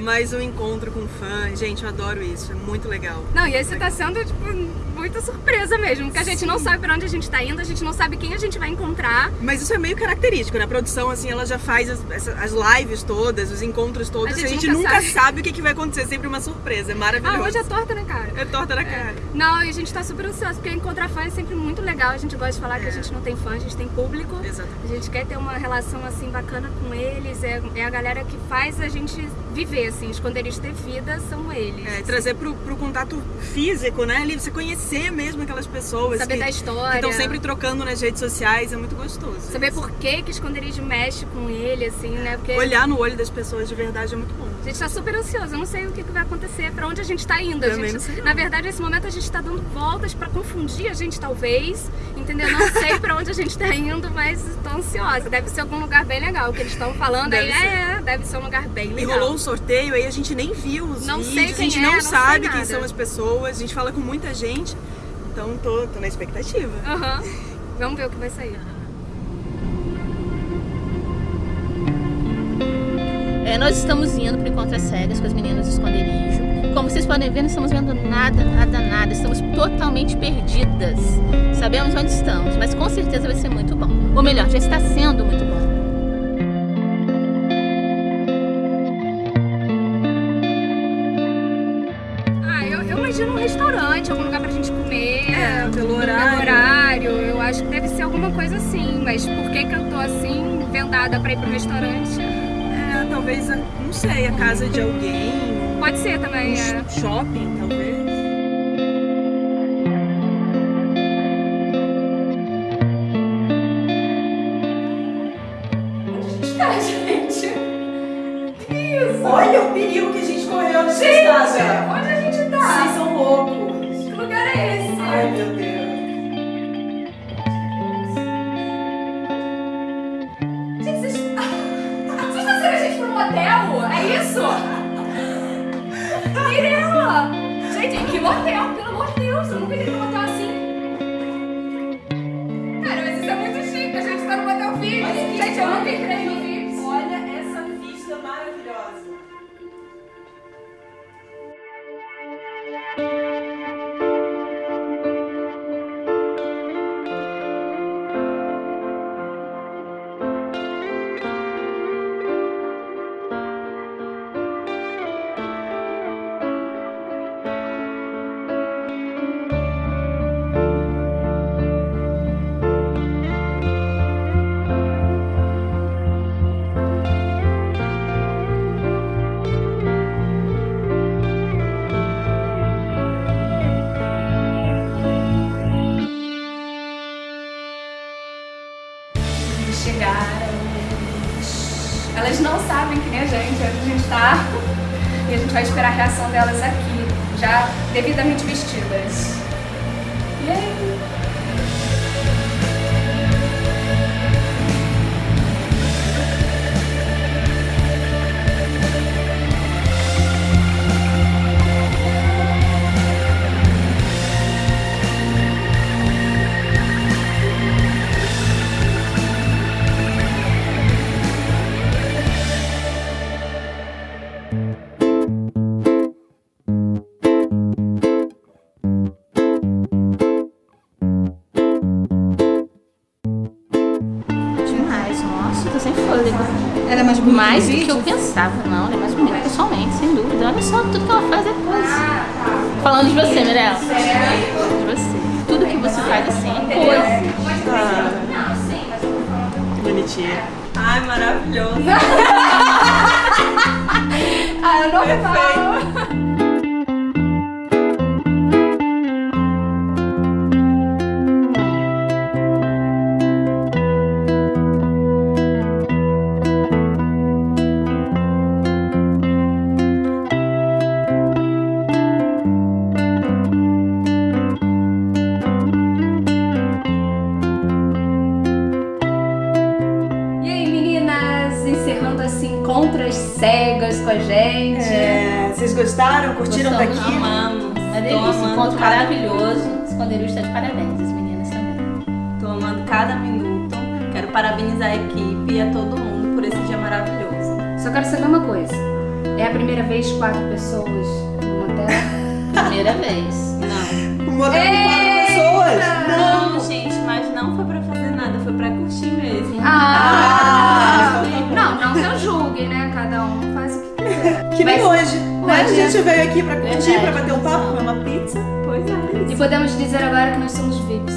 mais um encontro com fã. Gente, eu adoro isso, é muito legal. Não, e esse tá sendo, tipo, muita surpresa mesmo, porque a gente Sim. não sabe pra onde a gente tá indo, a gente não sabe quem a gente vai encontrar. Mas isso é meio característico, né? A produção, assim, ela já faz as, as lives todas, os encontros todos, a gente, a gente nunca, nunca sabe. sabe. o que, que vai acontecer, é sempre uma surpresa, é maravilhoso. Ah, hoje é torta na cara. É torta na é. cara. Não, e a gente tá super ansioso, porque encontrar fã é sempre muito legal, a gente gosta de falar é. que a gente não tem fã, a gente tem público. Exatamente. A gente quer ter uma relação, assim, bacana com eles, é, é a galera que faz a gente viver, assim, esconderijos ter vida são eles. É, trazer pro, pro contato físico, né? Ali, você conhecer mesmo aquelas pessoas. Saber que, da história. estão sempre trocando nas redes sociais, é muito gostoso. Saber isso. por que que esconderijo mexe com ele, assim, né? Porque... Olhar no olho das pessoas de verdade é muito bom. A gente tá super ansioso, eu não sei o que, que vai acontecer, pra onde a gente tá indo. Gente, na verdade, nesse momento a gente tá dando voltas pra confundir a gente, talvez, entendeu? Não pra onde a gente tá indo, mas tô ansiosa. Deve ser algum lugar bem legal, o que eles estão falando deve aí, é, deve ser um lugar bem legal. E rolou um sorteio, aí a gente nem viu os não vídeos, a gente é, não, não sabe quem são as pessoas, a gente fala com muita gente, então tô, tô na expectativa. Uhum. Vamos ver o que vai sair. É, nós estamos indo para o Encontro às Cegas com as meninas do esconderijo. Como vocês podem ver, não estamos vendo nada, nada, nada. Estamos totalmente perdidas. Sabemos onde estamos, mas com certeza vai ser muito bom. Ou melhor, já está sendo muito bom. imagino um restaurante, algum lugar pra gente comer. É, pelo horário. Pelo horário. Eu acho que deve ser alguma coisa assim. Mas por que, que eu tô assim, vendada pra ir pro restaurante? Talvez, não sei, a casa de alguém. Pode ser também, um é. Shopping, talvez. Olha o perigo que a gente correu nessa gente, estrada. Onde a gente tá? Vocês são loucos. Hotel? É isso? Mirella! Gente, que motel, pelo amor de Deus. Eu nunca Não sabem que nem a gente, onde a gente tá. E a gente vai esperar a reação delas aqui, já devidamente vestidas. E aí? Mais bonita Mais do que eu pensava, não, ela é mais bonita pessoalmente, sem dúvida. Olha só tudo que ela faz depois. Falando de você, Mirella. De você. Tudo que você faz assim é coisa. Bonitinha. Ai, maravilhoso. Ah, eu não falo. Contra cegas com a gente. É, vocês gostaram? Curtiram Gostamos, daqui? Amamos. Uma Tô delícia, encontro cada- maravilhoso. Esconderijo está de parabéns, as meninas também. Tô amando cada minuto. Quero parabenizar a equipe e a todo mundo por esse dia maravilhoso. Só quero saber uma coisa. É a primeira vez quatro pessoas no motel? Primeira vez. Não. Um motel com quatro pessoas? Não, gente, mas não foi pra fazer nada, foi pra curtir mesmo. Ah! Ah, Cada um faz o que quiser. Que nem Mas- hoje. Né? Hoje A gente veio aqui pra curtir, Verdade, pra bater um papo, comer uma pizza. Pois é. E podemos dizer agora que nós somos VIPs.